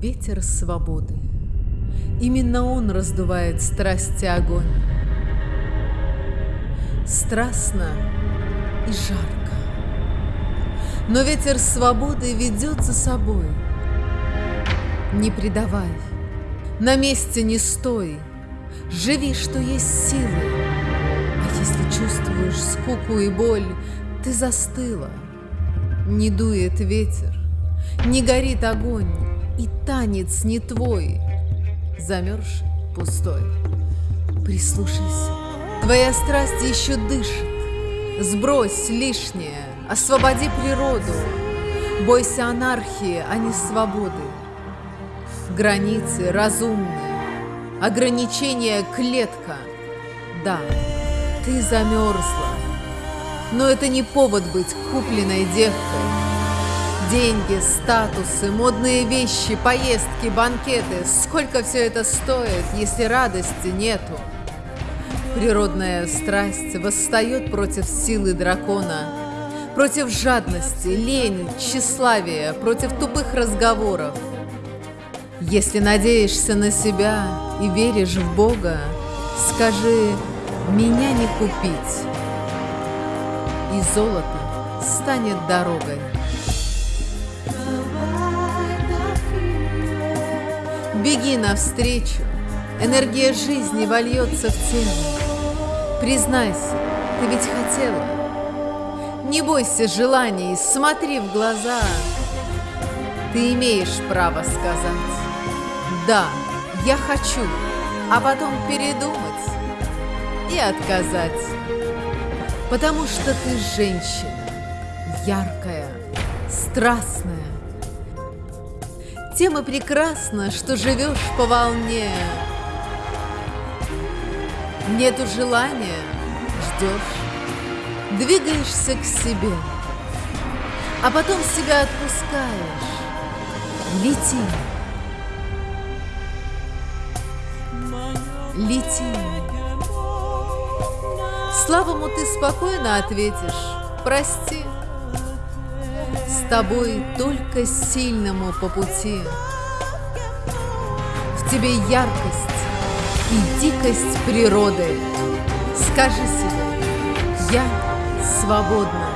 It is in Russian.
ветер свободы. Именно он раздувает страсти огонь. Страстно и жарко. Но ветер свободы ведет за собой. Не предавай, на месте не стой, Живи, что есть силы. А если чувствуешь скуку и боль, ты застыла. Не дует ветер, не горит огонь, И танец не твой, замерзший, пустой. Прислушайся, твоя страсть еще дышит, Сбрось лишнее, освободи природу, Бойся анархии, а не свободы. Границы разумные, ограничения клетка. Да, ты замерзла, но это не повод быть купленной девкой. Деньги, статусы, модные вещи, поездки, банкеты. Сколько все это стоит, если радости нету? Природная страсть восстает против силы дракона, против жадности, лени, тщеславия, против тупых разговоров. Если надеешься на себя и веришь в Бога, скажи «меня не купить» и золото станет дорогой. Беги навстречу, энергия жизни вольется в тело. Признайся, ты ведь хотела. Не бойся желаний, смотри в глаза. Ты имеешь право сказать «Да, я хочу», а потом передумать и отказать. Потому что ты женщина, яркая, страстная. Тем и прекрасно, что живешь по волне. Нету желания, ждешь, двигаешься к себе, а потом себя отпускаешь. Лети. Лети. Славому ты спокойно ответишь «Прости». С тобой только сильному по пути. В тебе яркость и дикость природы. Скажи себе «Я свободна».